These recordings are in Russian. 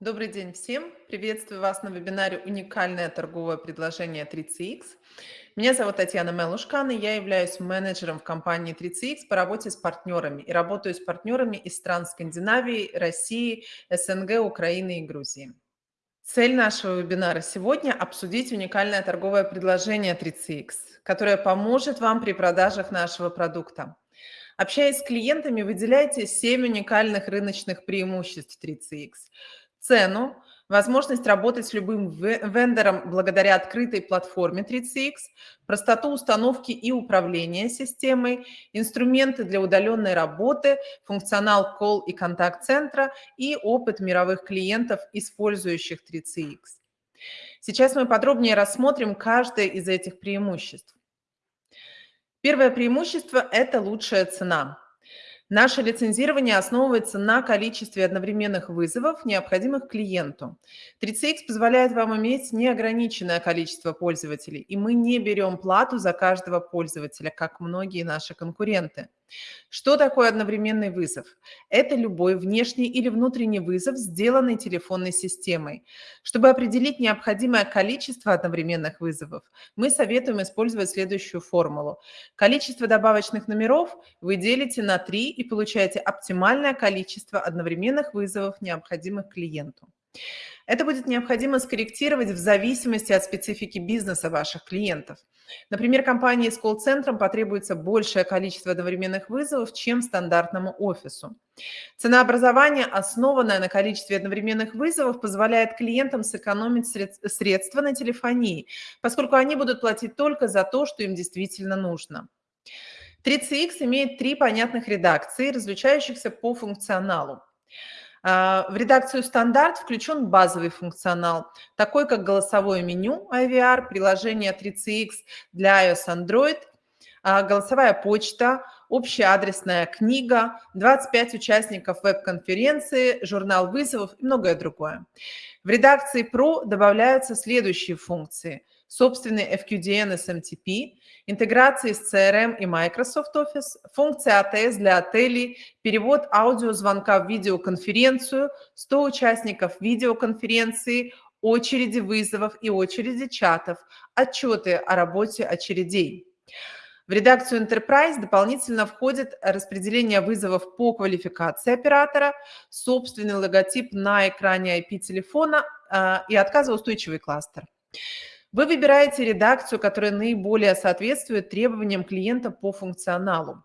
Добрый день всем! Приветствую вас на вебинаре «Уникальное торговое предложение 3CX». Меня зовут Татьяна Мелушкан, и я являюсь менеджером в компании 3CX по работе с партнерами и работаю с партнерами из стран Скандинавии, России, СНГ, Украины и Грузии. Цель нашего вебинара сегодня– обсудить уникальное торговое предложение 3CX, которое поможет вам при продажах нашего продукта. Общаясь с клиентами, выделяйте 7 уникальных рыночных преимуществ 3CX – цену, возможность работать с любым вендором благодаря открытой платформе 3CX, простоту установки и управления системой, инструменты для удаленной работы, функционал колл и контакт-центра и опыт мировых клиентов, использующих 3CX. Сейчас мы подробнее рассмотрим каждое из этих преимуществ. Первое преимущество – это лучшая цена. Наше лицензирование основывается на количестве одновременных вызовов, необходимых клиенту. 3CX позволяет вам иметь неограниченное количество пользователей, и мы не берем плату за каждого пользователя, как многие наши конкуренты. Что такое одновременный вызов? Это любой внешний или внутренний вызов, сделанный телефонной системой. Чтобы определить необходимое количество одновременных вызовов, мы советуем использовать следующую формулу. Количество добавочных номеров вы делите на 3 и получаете оптимальное количество одновременных вызовов, необходимых клиенту. Это будет необходимо скорректировать в зависимости от специфики бизнеса ваших клиентов. Например, компании с колл-центром потребуется большее количество одновременных вызовов, чем стандартному офису. Ценообразование, основанное на количестве одновременных вызовов, позволяет клиентам сэкономить средства на телефонии, поскольку они будут платить только за то, что им действительно нужно. 3CX имеет три понятных редакции, различающихся по функционалу. А, в редакцию «Стандарт» включен базовый функционал, такой как голосовое меню IVR, приложение 3CX для iOS Android, а, голосовая почта, общая адресная книга, 25 участников веб-конференции, журнал вызовов и многое другое. В редакции Pro добавляются следующие функции. Собственный FQDN SMTP, интеграции с CRM и Microsoft Office, функция ATS для отелей, перевод аудиозвонка в видеоконференцию, 100 участников видеоконференции, очереди вызовов и очереди чатов, отчеты о работе очередей. В редакцию Enterprise дополнительно входит распределение вызовов по квалификации оператора, собственный логотип на экране IP-телефона а, и отказоустойчивый кластер. Вы выбираете редакцию, которая наиболее соответствует требованиям клиента по функционалу.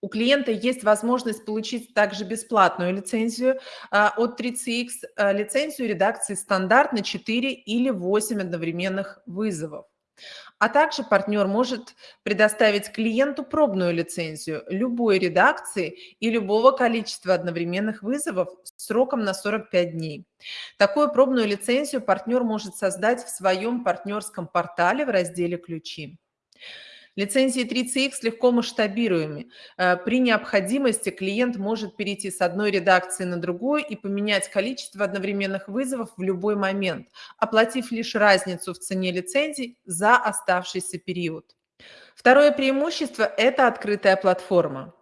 У клиента есть возможность получить также бесплатную лицензию а, от 3CX, а, лицензию редакции стандарт на 4 или 8 одновременных вызовов. А также партнер может предоставить клиенту пробную лицензию любой редакции и любого количества одновременных вызовов сроком на 45 дней. Такую пробную лицензию партнер может создать в своем партнерском портале в разделе «Ключи». Лицензии 3CX легко масштабируемы. Э, при необходимости клиент может перейти с одной редакции на другую и поменять количество одновременных вызовов в любой момент, оплатив лишь разницу в цене лицензий за оставшийся период. Второе преимущество – это открытая платформа.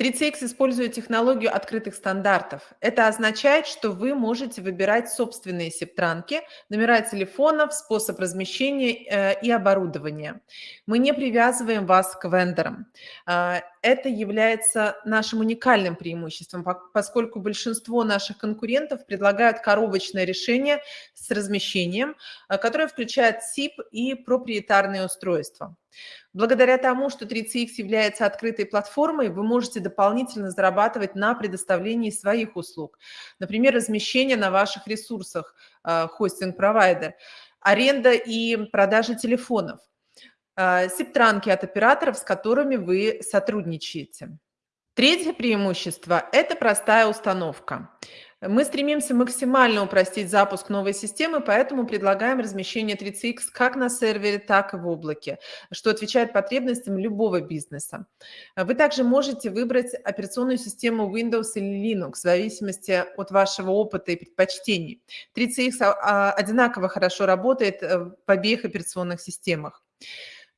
3CX использует технологию открытых стандартов. Это означает, что вы можете выбирать собственные септранки, номера телефонов, способ размещения э, и оборудования. Мы не привязываем вас к вендорам. А, это является нашим уникальным преимуществом, поскольку большинство наших конкурентов предлагают коробочное решение с размещением, э, которое включает SIP и проприетарные устройства. Благодаря тому, что 3CX является открытой платформой, вы можете дополнительно зарабатывать на предоставлении своих услуг. Например, размещение на ваших ресурсах, э, хостинг-провайдер, аренда и продажа телефонов, э, септранки от операторов, с которыми вы сотрудничаете. Третье преимущество – это простая установка. Мы стремимся максимально упростить запуск новой системы, поэтому предлагаем размещение 3CX как на сервере, так и в облаке, что отвечает потребностям любого бизнеса. Вы также можете выбрать операционную систему Windows или Linux в зависимости от вашего опыта и предпочтений. 3CX а, одинаково хорошо работает э, в обеих операционных системах.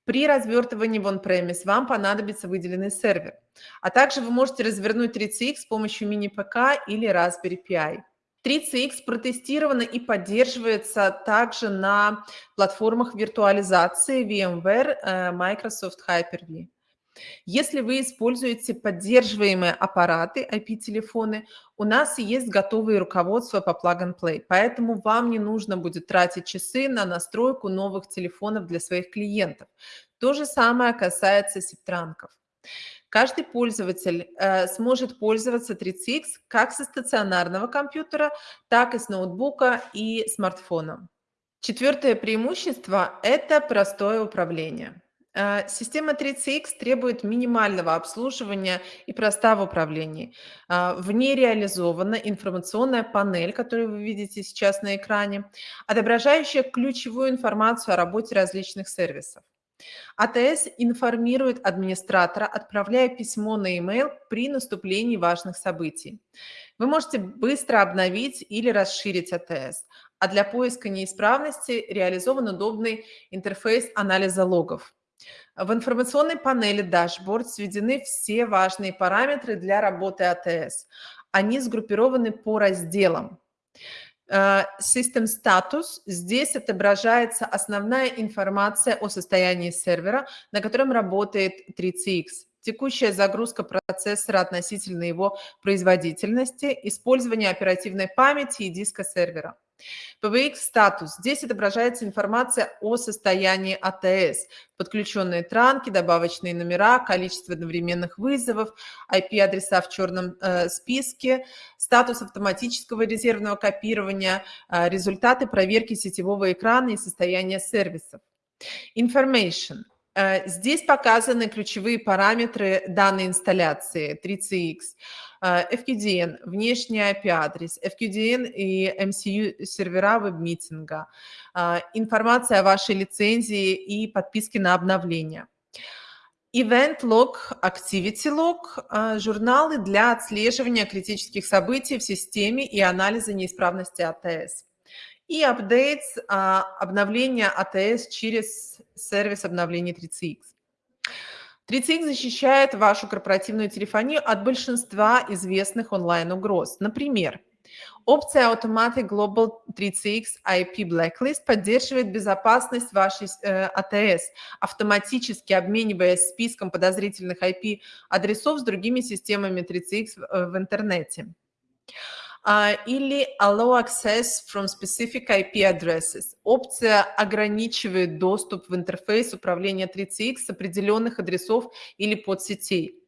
При развертывании в on-premise вам понадобится выделенный сервер, а также вы можете развернуть 3CX с помощью мини-ПК или Raspberry Pi. 3CX протестировано и поддерживается также на платформах виртуализации VMware, э, Microsoft Hyper-V. Если вы используете поддерживаемые аппараты, IP-телефоны, у нас есть готовые руководства по plug-and-play, поэтому вам не нужно будет тратить часы на настройку новых телефонов для своих клиентов. То же самое касается септранков. Каждый пользователь э, сможет пользоваться 3CX как со стационарного компьютера, так и с ноутбука и смартфона. Четвертое преимущество – это простое управление. Э, система 3CX требует минимального обслуживания и проста в управлении. Э, в ней реализована информационная панель, которую вы видите сейчас на экране, отображающая ключевую информацию о работе различных сервисов. АТС информирует администратора, отправляя письмо на e-mail при наступлении важных событий. Вы можете быстро обновить или расширить АТС, а для поиска неисправности реализован удобный интерфейс анализа логов. В информационной панели Dashboard сведены все важные параметры для работы АТС. Они сгруппированы по разделам. Э, System Status. Здесь отображается основная информация о состоянии сервера, на котором работает 3CX. Текущая загрузка процессора относительно его производительности, использование оперативной памяти и диска сервера. PBX статус. Здесь отображается информация о состоянии АТС, подключенные транки, добавочные номера, количество одновременных вызовов, IP-адреса в черном э, списке, статус автоматического резервного копирования, э, результаты проверки сетевого экрана и состояния сервисов. Information. Э, здесь показаны ключевые параметры данной инсталляции 3CX. Э, FQDN, внешний IP-адрес, FQDN и MCU сервера веб-митинга, э, информация о вашей лицензии и подписке на обновление. Event Log, Activity Log – журналы для отслеживания критических событий в системе и анализа неисправности АТС и а, обновления АТС через сервис обновления 3CX. 3CX защищает вашу корпоративную телефонию от большинства известных онлайн-угроз. Например, опция Automatic Global 3CX IP Blacklist поддерживает безопасность вашей э, АТС, автоматически обмениваясь списком подозрительных IP-адресов с другими системами 3CX в, э, в интернете. А, или Allow Access from Specific IP Addresses. Опция ограничивает доступ в интерфейс управления 3CX с определенных адресов или подсетей.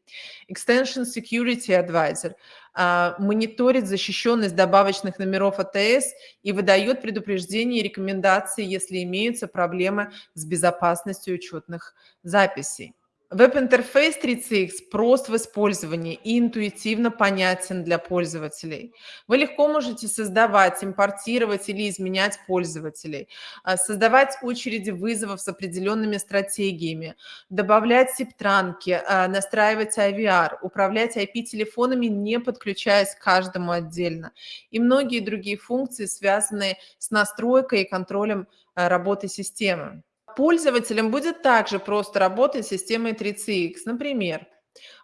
Extension Security Advisor uh, мониторит защищенность добавочных номеров АТС и выдает предупреждения и рекомендации, если имеются проблемы с безопасностью учетных записей. Веб-интерфейс 3CX прост в использовании и интуитивно понятен для пользователей. Вы легко можете создавать, импортировать или изменять пользователей, а, создавать очереди вызовов с определенными стратегиями, добавлять септранки, а, настраивать IVR, управлять IP-телефонами, не подключаясь к каждому отдельно. И многие другие функции, связанные с настройкой и контролем а, работы системы пользователям будет также просто работать с системой 3CX. Например,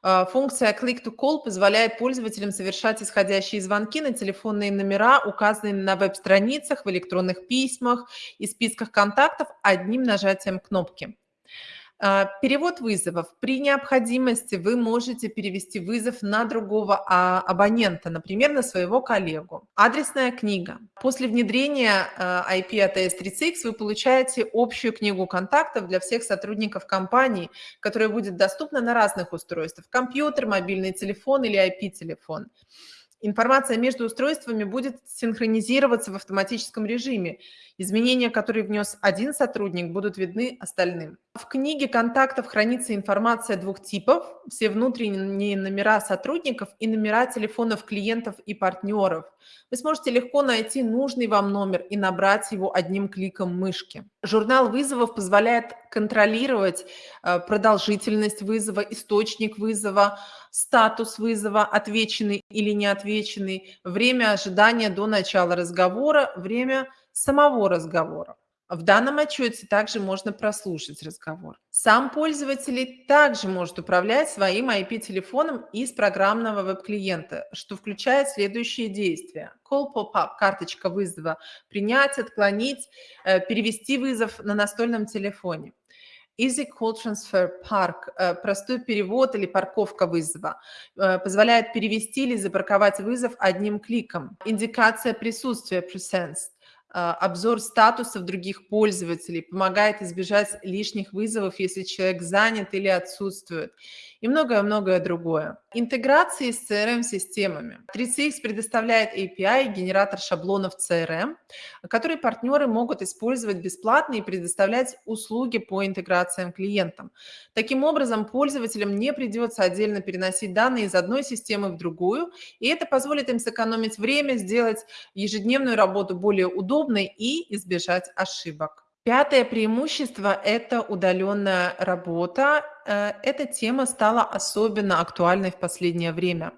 э, функция Click to Call позволяет пользователям совершать исходящие звонки на телефонные номера, указанные на веб-страницах, в электронных письмах и списках контактов одним нажатием кнопки. А, перевод вызовов. При необходимости вы можете перевести вызов на другого а, абонента, например, на своего коллегу. Адресная книга. После внедрения IP ATS 3CX вы получаете общую книгу контактов для всех сотрудников компании, которая будет доступна на разных устройствах – компьютер, мобильный телефон или IP-телефон. Информация между устройствами будет синхронизироваться в автоматическом режиме. Изменения, которые внес один сотрудник, будут видны остальным. В книге контактов хранится информация двух типов. Все внутренние номера сотрудников и номера телефонов клиентов и партнеров. Вы сможете легко найти нужный вам номер и набрать его одним кликом мышки. Журнал вызовов позволяет контролировать э, продолжительность вызова, источник вызова, статус вызова, отвеченный или не отвеченный, время ожидания до начала разговора, время самого разговора. В данном отчете также можно прослушать разговор. Сам пользователь также может управлять своим IP-телефоном из программного веб-клиента, что включает следующие действия. Call pop-up, карточка вызова, принять, отклонить, э, перевести вызов на настольном телефоне. Easy Call Transfer Park, э, простой перевод или парковка вызова, э, позволяет перевести или запарковать вызов одним кликом. Индикация присутствия Presence, обзор статусов других пользователей, помогает избежать лишних вызовов, если человек занят или отсутствует, и многое-многое другое. Интеграции с CRM-системами. 3CX предоставляет API, генератор шаблонов CRM, которые партнеры могут использовать бесплатно и предоставлять услуги по интеграциям клиентам. Таким образом, пользователям не придется отдельно переносить данные из одной системы в другую, и это позволит им сэкономить время, сделать ежедневную работу более удобной, удобной и избежать ошибок. Пятое преимущество – это удаленная работа. Э, эта тема стала особенно актуальной в последнее время.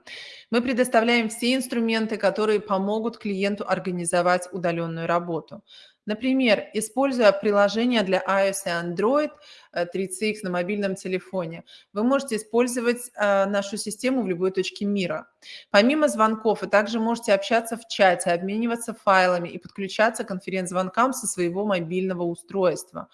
Мы предоставляем все инструменты, которые помогут клиенту организовать удаленную работу. Например, используя приложение для iOS и Android 3CX э, на мобильном телефоне, вы можете использовать э, нашу систему в любой точке мира. Помимо звонков, вы также можете общаться в чате, обмениваться файлами и подключаться к конференц-звонкам со своего мобильного устройства.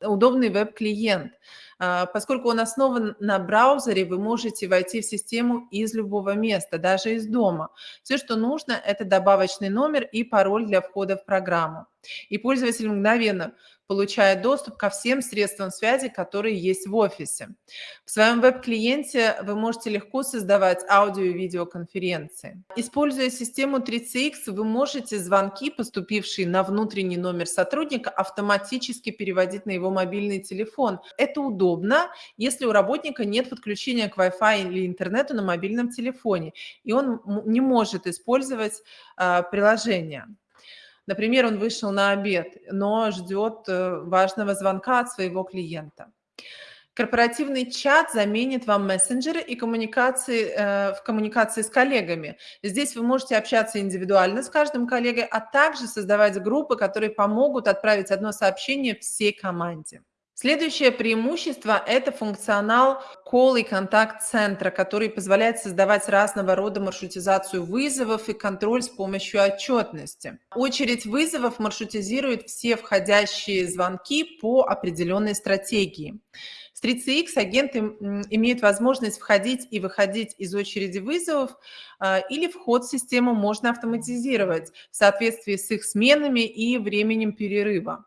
Удобный веб-клиент – поскольку он основан на браузере, вы можете войти в систему из любого места, даже из дома. Все, что нужно, это добавочный номер и пароль для входа в программу. И пользователь мгновенно получает доступ ко всем средствам связи, которые есть в офисе. В своем веб-клиенте вы можете легко создавать аудио и видеоконференции. Используя систему 3CX, вы можете звонки, поступившие на внутренний номер сотрудника, автоматически переводить на его мобильный телефон. Это удобно, если у работника нет подключения к Wi-Fi или интернету на мобильном телефоне, и он не может использовать а, приложение. Например, он вышел на обед, но ждет э, важного звонка от своего клиента. Корпоративный чат заменит вам мессенджеры и коммуникации, э, в коммуникации с коллегами. Здесь вы можете общаться индивидуально с каждым коллегой, а также создавать группы, которые помогут отправить одно сообщение всей команде. Следующее преимущество – это функционал колл и контакт-центра, который позволяет создавать разного рода маршрутизацию вызовов и контроль с помощью отчетности. Очередь вызовов маршрутизирует все входящие звонки по определенной стратегии. С 3CX агенты имеют возможность входить и выходить из очереди вызовов, а, или вход в систему можно автоматизировать в соответствии с их сменами и временем перерыва.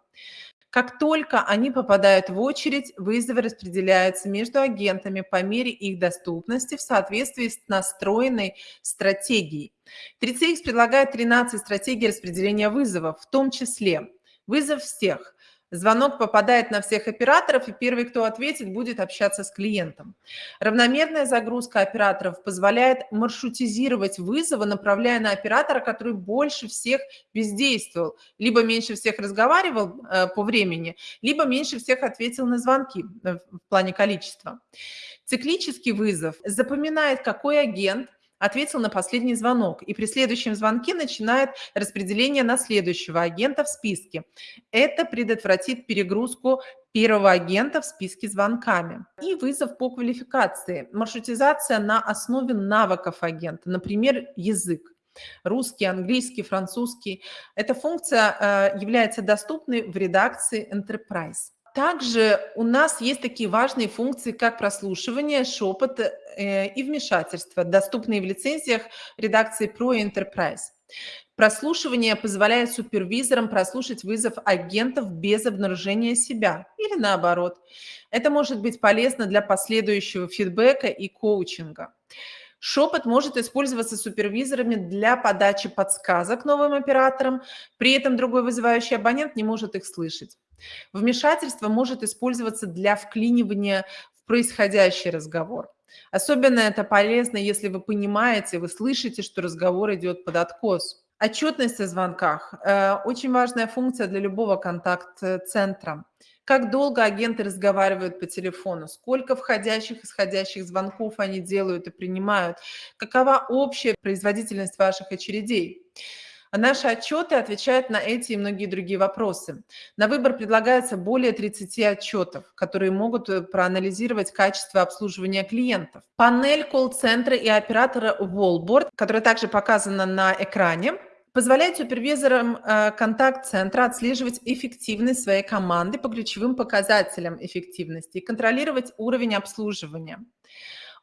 Как только они попадают в очередь, вызовы распределяются между агентами по мере их доступности в соответствии с настроенной стратегией. 3CX предлагает 13 стратегий распределения вызовов, в том числе вызов всех, Звонок попадает на всех операторов, и первый, кто ответит, будет общаться с клиентом. Равномерная загрузка операторов позволяет маршрутизировать вызовы, направляя на оператора, который больше всех бездействовал, либо меньше всех разговаривал э, по времени, либо меньше всех ответил на звонки э, в плане количества. Циклический вызов запоминает, какой агент ответил на последний звонок и при следующем звонке начинает распределение на следующего агента в списке. Это предотвратит перегрузку первого агента в списке звонками. И вызов по квалификации. Маршрутизация на основе навыков агента, например, язык. Русский, английский, французский. Эта функция э, является доступной в редакции Enterprise. Также у нас есть такие важные функции, как прослушивание, шепот э, и вмешательство, доступные в лицензиях редакции Pro Enterprise. Прослушивание позволяет супервизорам прослушать вызов агентов без обнаружения себя или наоборот. Это может быть полезно для последующего фидбэка и коучинга. Шепот может использоваться супервизорами для подачи подсказок новым операторам, при этом другой вызывающий абонент не может их слышать. Вмешательство может использоваться для вклинивания в происходящий разговор. Особенно это полезно, если вы понимаете, вы слышите, что разговор идет под откос. Отчетность о звонках э, – очень важная функция для любого контакт-центра. Как долго агенты разговаривают по телефону, сколько входящих и исходящих звонков они делают и принимают, какова общая производительность ваших очередей. А наши отчеты отвечают на эти и многие другие вопросы. На выбор предлагается более 30 отчетов, которые могут э, проанализировать качество обслуживания клиентов. Панель колл-центра и оператора Wallboard, которая также показана на экране, позволяет супервизорам э, контакт-центра отслеживать эффективность своей команды по ключевым показателям эффективности и контролировать уровень обслуживания.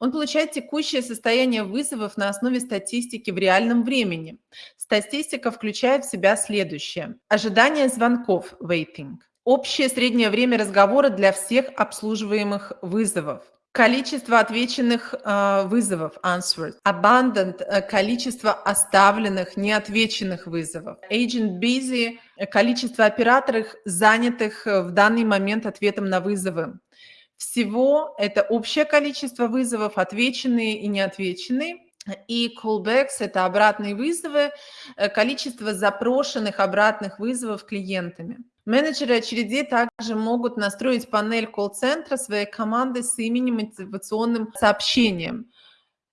Он получает текущее состояние вызовов на основе статистики в реальном времени. Статистика включает в себя следующее. Ожидание звонков, waiting. Общее среднее время разговора для всех обслуживаемых вызовов. Количество отвеченных э, вызовов, answered. Abundant э, – количество оставленных, неотвеченных вызовов. Agent busy – количество операторов, занятых в данный момент ответом на вызовы. Всего это общее количество вызовов, отвеченные и неотвеченные. И callbacks – это обратные вызовы, э, количество запрошенных обратных вызовов клиентами. Менеджеры очередей также могут настроить панель колл-центра своей команды с именем мотивационным сообщением.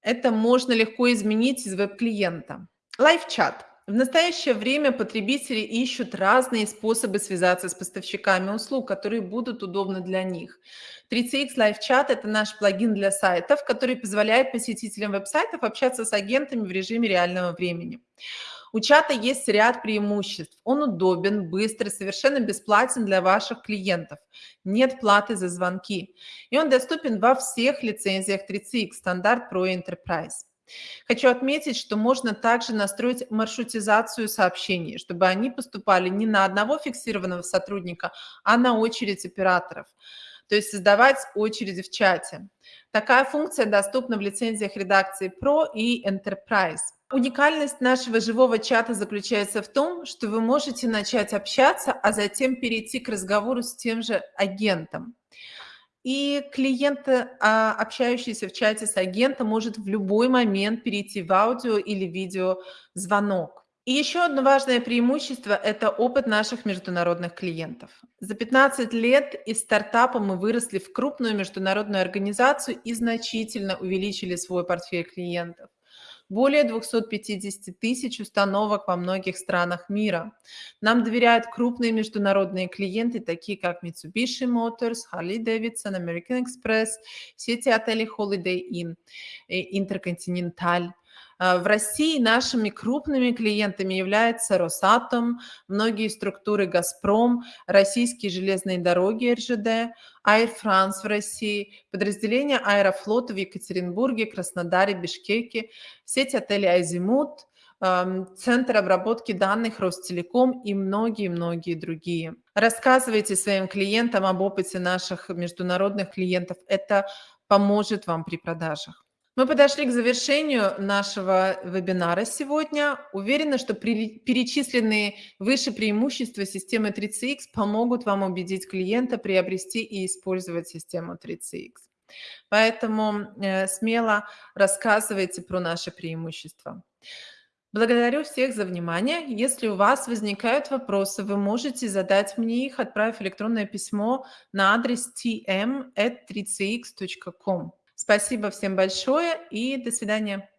Это можно легко изменить из веб-клиента. Лайв-чат. В настоящее время потребители ищут разные способы связаться с поставщиками услуг, которые будут удобны для них. 3CX Live Chat – это наш плагин для сайтов, который позволяет посетителям веб-сайтов общаться с агентами в режиме реального времени. У чата есть ряд преимуществ. Он удобен, быстрый, совершенно бесплатен для ваших клиентов. Нет платы за звонки. И он доступен во всех лицензиях 3CX, стандарт Pro Enterprise. Хочу отметить, что можно также настроить маршрутизацию сообщений, чтобы они поступали не на одного фиксированного сотрудника, а на очередь операторов. То есть создавать очереди в чате. Такая функция доступна в лицензиях редакции Pro и Enterprise. Уникальность нашего живого чата заключается в том, что вы можете начать общаться, а затем перейти к разговору с тем же агентом. И клиент, а, общающийся в чате с агентом, может в любой момент перейти в аудио или видео звонок. И еще одно важное преимущество – это опыт наших международных клиентов. За 15 лет из стартапа мы выросли в крупную международную организацию и значительно увеличили свой портфель клиентов более 250 тысяч установок во многих странах мира. Нам доверяют крупные международные клиенты, такие как Mitsubishi Motors, Harley-Davidson, American Express, сети отелей Holiday Inn, Intercontinental. А, в России нашими крупными клиентами являются Росатом, многие структуры «Газпром», российские железные дороги РЖД, Air France в России, подразделения Аэрофлота в Екатеринбурге, Краснодаре, Бишкеке, сеть отелей «Азимут», Центр обработки данных Ростелеком и многие-многие другие. Рассказывайте своим клиентам об опыте наших международных клиентов. Это поможет вам при продажах. Мы подошли к завершению нашего вебинара сегодня. Уверена, что перечисленные выше преимущества системы 3CX помогут вам убедить клиента приобрести и использовать систему 3CX. Поэтому э, смело рассказывайте про наши преимущества. Благодарю всех за внимание. Если у вас возникают вопросы, вы можете задать мне их, отправив электронное письмо на адрес tm.3cx.com. Спасибо всем большое и до свидания.